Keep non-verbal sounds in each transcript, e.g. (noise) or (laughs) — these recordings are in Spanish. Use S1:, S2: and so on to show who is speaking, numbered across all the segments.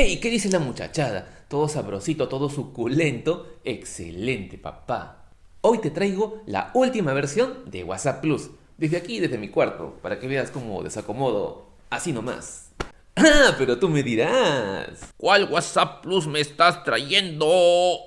S1: (laughs) ¡Hey! ¿Qué dice la muchachada? Todo sabrosito, todo suculento. Excelente, papá. Hoy te traigo la última versión de WhatsApp Plus. Desde aquí, desde mi cuarto, para que veas cómo desacomodo así nomás. (laughs) Ah, pero tú me dirás.
S2: ¿Cuál WhatsApp Plus me estás trayendo?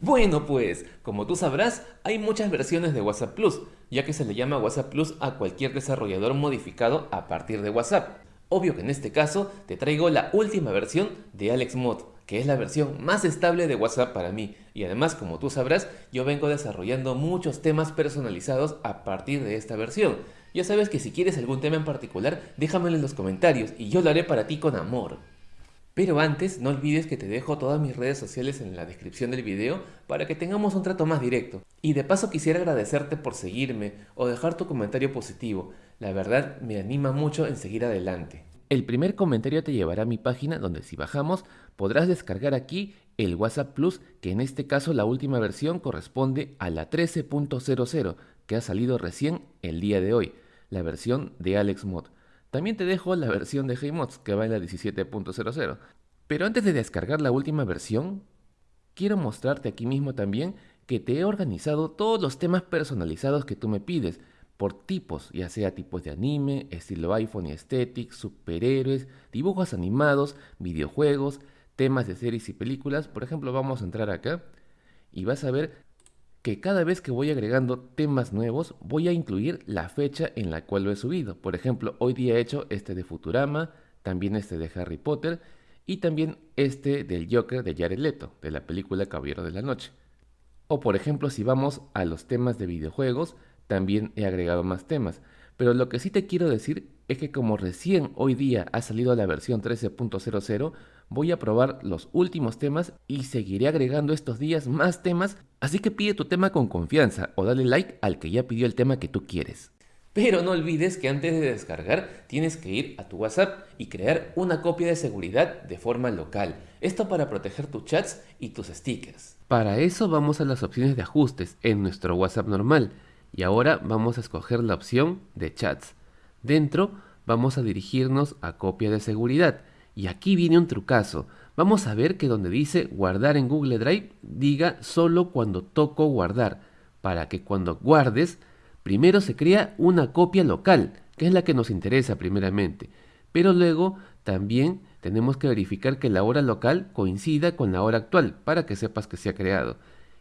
S1: Bueno pues, como tú sabrás, hay muchas versiones de WhatsApp Plus, ya que se le llama WhatsApp Plus a cualquier desarrollador modificado a partir de WhatsApp. Obvio que en este caso te traigo la última versión de AlexMod, que es la versión más estable de WhatsApp para mí. Y además, como tú sabrás, yo vengo desarrollando muchos temas personalizados a partir de esta versión. Ya sabes que si quieres algún tema en particular, déjamelo en los comentarios y yo lo haré para ti con amor. Pero antes, no olvides que te dejo todas mis redes sociales en la descripción del video para que tengamos un trato más directo. Y de paso quisiera agradecerte por seguirme o dejar tu comentario positivo. La verdad me anima mucho en seguir adelante. El primer comentario te llevará a mi página donde si bajamos podrás descargar aquí el WhatsApp Plus que en este caso la última versión corresponde a la 13.00 que ha salido recién el día de hoy, la versión de AlexMod. También te dejo la versión de HeyMods que va en la 17.00. Pero antes de descargar la última versión, quiero mostrarte aquí mismo también que te he organizado todos los temas personalizados que tú me pides por tipos, ya sea tipos de anime, estilo iPhone y aesthetic, superhéroes, dibujos animados, videojuegos, temas de series y películas. Por ejemplo, vamos a entrar acá y vas a ver que cada vez que voy agregando temas nuevos, voy a incluir la fecha en la cual lo he subido. Por ejemplo, hoy día he hecho este de Futurama, también este de Harry Potter y también este del Joker de Jared Leto, de la película Caballero de la Noche. O por ejemplo, si vamos a los temas de videojuegos, también he agregado más temas. Pero lo que sí te quiero decir es que como recién hoy día ha salido la versión 13.00, voy a probar los últimos temas y seguiré agregando estos días más temas, así que pide tu tema con confianza o dale like al que ya pidió el tema que tú quieres. Pero no olvides que antes de descargar tienes que ir a tu WhatsApp y crear una copia de seguridad de forma local. Esto para proteger tus chats y tus stickers. Para eso vamos a las opciones de ajustes en nuestro WhatsApp normal y ahora vamos a escoger la opción de chats. Dentro vamos a dirigirnos a copia de seguridad y aquí viene un trucazo. Vamos a ver que donde dice guardar en Google Drive diga solo cuando toco guardar para que cuando guardes primero se crea una copia local que es la que nos interesa primeramente pero luego también tenemos que verificar que la hora local coincida con la hora actual para que sepas que se ha creado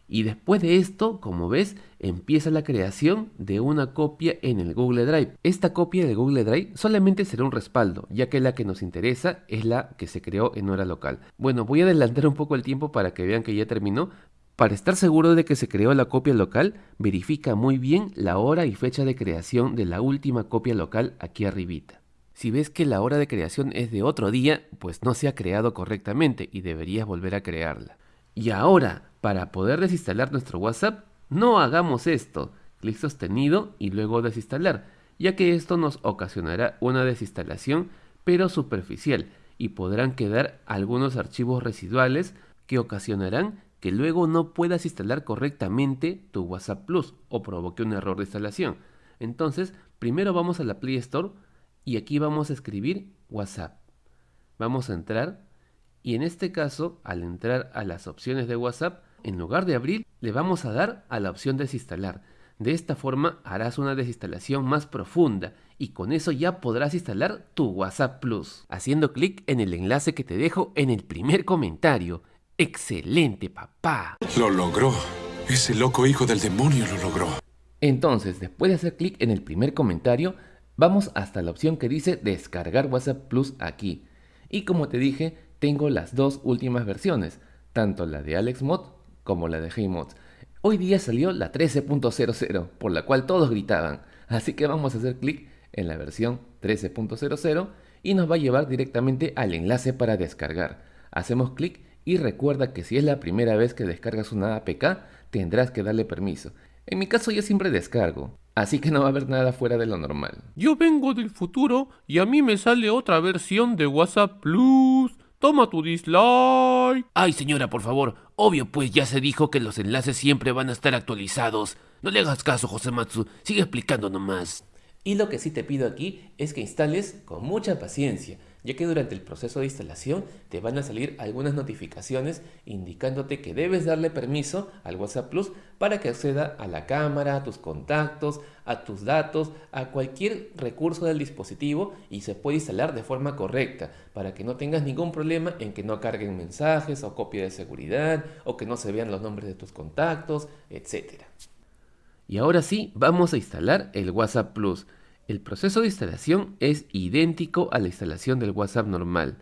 S1: y después de esto, como ves, empieza la creación de una copia en el Google Drive. Esta copia de Google Drive solamente será un respaldo, ya que la que nos interesa es la que se creó en hora local. Bueno, voy a adelantar un poco el tiempo para que vean que ya terminó. Para estar seguro de que se creó la copia local, verifica muy bien la hora y fecha de creación de la última copia local aquí arribita. Si ves que la hora de creación es de otro día, pues no se ha creado correctamente y deberías volver a crearla. Y ahora, para poder desinstalar nuestro WhatsApp, no hagamos esto, clic sostenido y luego desinstalar, ya que esto nos ocasionará una desinstalación pero superficial y podrán quedar algunos archivos residuales que ocasionarán que luego no puedas instalar correctamente tu WhatsApp Plus o provoque un error de instalación. Entonces, primero vamos a la Play Store y aquí vamos a escribir WhatsApp. Vamos a entrar y en este caso, al entrar a las opciones de WhatsApp, en lugar de abrir, le vamos a dar a la opción desinstalar. De esta forma harás una desinstalación más profunda y con eso ya podrás instalar tu WhatsApp Plus, haciendo clic en el enlace que te dejo en el primer comentario. ¡Excelente, papá!
S3: Lo logró. Ese loco hijo del demonio lo logró.
S1: Entonces, después de hacer clic en el primer comentario, vamos hasta la opción que dice descargar WhatsApp Plus aquí. Y como te dije, tengo las dos últimas versiones, tanto la de AlexMod como la de HeyMods. Hoy día salió la 13.00, por la cual todos gritaban, así que vamos a hacer clic en la versión 13.00 y nos va a llevar directamente al enlace para descargar. Hacemos clic y recuerda que si es la primera vez que descargas una APK, tendrás que darle permiso. En mi caso yo siempre descargo, así que no va a haber nada fuera de lo normal.
S2: Yo vengo del futuro y a mí me sale otra versión de WhatsApp Plus. Toma tu dislike.
S4: Ay, señora, por favor. Obvio, pues ya se dijo que los enlaces siempre van a estar actualizados. No le hagas caso, José Matsu. Sigue explicando nomás.
S1: Y lo que sí te pido aquí es que instales con mucha paciencia, ya que durante el proceso de instalación te van a salir algunas notificaciones indicándote que debes darle permiso al WhatsApp Plus para que acceda a la cámara, a tus contactos, a tus datos, a cualquier recurso del dispositivo y se puede instalar de forma correcta para que no tengas ningún problema en que no carguen mensajes o copia de seguridad o que no se vean los nombres de tus contactos, etc.
S4: Y ahora sí, vamos a instalar el WhatsApp Plus. El proceso de instalación es idéntico a la instalación del WhatsApp normal.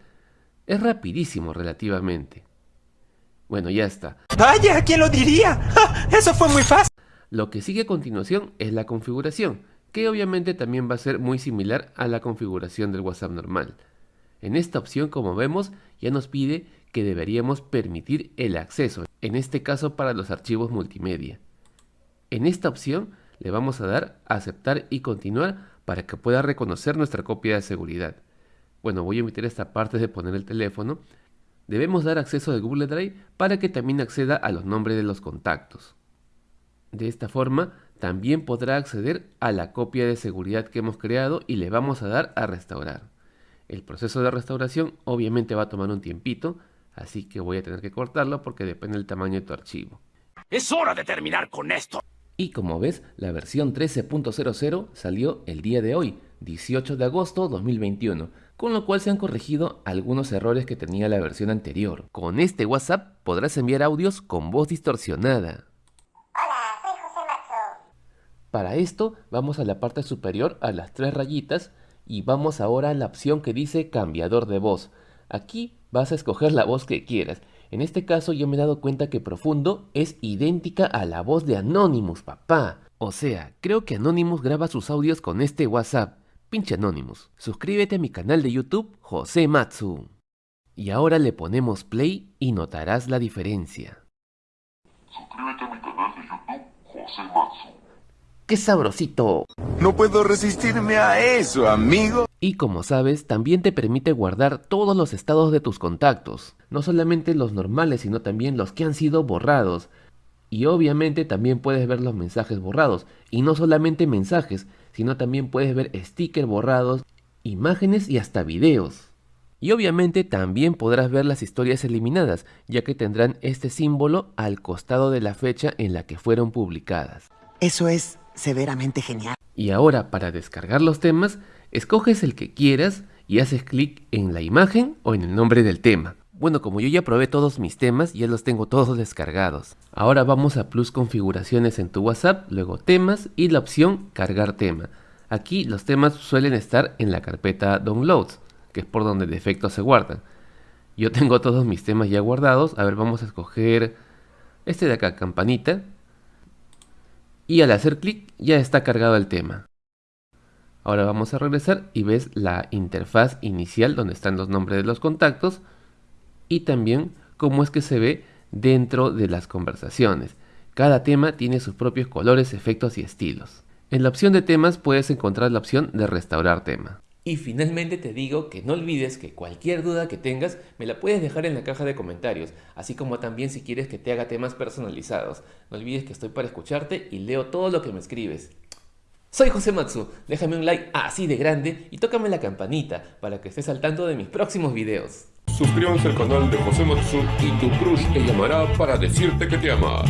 S4: Es rapidísimo relativamente. Bueno, ya está.
S5: Vaya, ¿quién lo diría? Eso fue muy fácil.
S4: Lo que sigue a continuación es la configuración, que obviamente también va a ser muy similar a la configuración del WhatsApp normal. En esta opción, como vemos, ya nos pide que deberíamos permitir el acceso, en este caso para los archivos multimedia. En esta opción le vamos a dar a aceptar y continuar para que pueda reconocer nuestra copia de seguridad. Bueno, voy a omitir esta parte de poner el teléfono. Debemos dar acceso al Google Drive para que también acceda a los nombres de los contactos. De esta forma, también podrá acceder a la copia de seguridad que hemos creado y le vamos a dar a restaurar. El proceso de restauración obviamente va a tomar un tiempito, así que voy a tener que cortarlo porque depende del tamaño de tu archivo.
S5: Es hora de terminar con esto.
S1: Y como ves, la versión 13.00 salió el día de hoy, 18 de agosto 2021, con lo cual se han corregido algunos errores que tenía la versión anterior. Con este WhatsApp podrás enviar audios con voz distorsionada.
S6: Hola, soy José Matsu.
S1: Para esto, vamos a la parte superior a las tres rayitas y vamos ahora a la opción que dice cambiador de voz. Aquí vas a escoger la voz que quieras en este caso yo me he dado cuenta que Profundo es idéntica a la voz de Anonymous, papá. O sea, creo que Anonymous graba sus audios con este WhatsApp. Pinche Anonymous. Suscríbete a mi canal de YouTube, José Matsu. Y ahora le ponemos play y notarás la diferencia.
S7: Suscríbete a mi canal de YouTube, José Matsu.
S1: ¡Qué sabrosito!
S5: No puedo resistirme a eso, amigo.
S1: Y como sabes, también te permite guardar todos los estados de tus contactos, no solamente los normales, sino también los que han sido borrados. Y obviamente también puedes ver los mensajes borrados, y no solamente mensajes, sino también puedes ver stickers borrados, imágenes y hasta videos. Y obviamente también podrás ver las historias eliminadas, ya que tendrán este símbolo al costado de la fecha en la que fueron publicadas.
S8: Eso es severamente genial.
S1: Y ahora para descargar los temas, escoges el que quieras y haces clic en la imagen o en el nombre del tema. Bueno, como yo ya probé todos mis temas, ya los tengo todos descargados. Ahora vamos a Plus Configuraciones en tu WhatsApp, luego Temas y la opción Cargar tema. Aquí los temas suelen estar en la carpeta Downloads, que es por donde de defecto se guardan. Yo tengo todos mis temas ya guardados. A ver, vamos a escoger este de acá, campanita y al hacer clic ya está cargado el tema. Ahora vamos a regresar y ves la interfaz inicial donde están los nombres de los contactos y también cómo es que se ve dentro de las conversaciones. Cada tema tiene sus propios colores, efectos y estilos. En la opción de temas puedes encontrar la opción de restaurar tema. Y finalmente te digo que no olvides que cualquier duda que tengas me la puedes dejar en la caja de comentarios, así como también si quieres que te haga temas personalizados. No olvides que estoy para escucharte y leo todo lo que me escribes. Soy José Matsu, déjame un like así de grande y tócame la campanita para que estés al tanto de mis próximos videos.
S2: Suscríbanse al canal de José Matsu y tu crush te llamará para decirte que te ama.